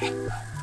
あ。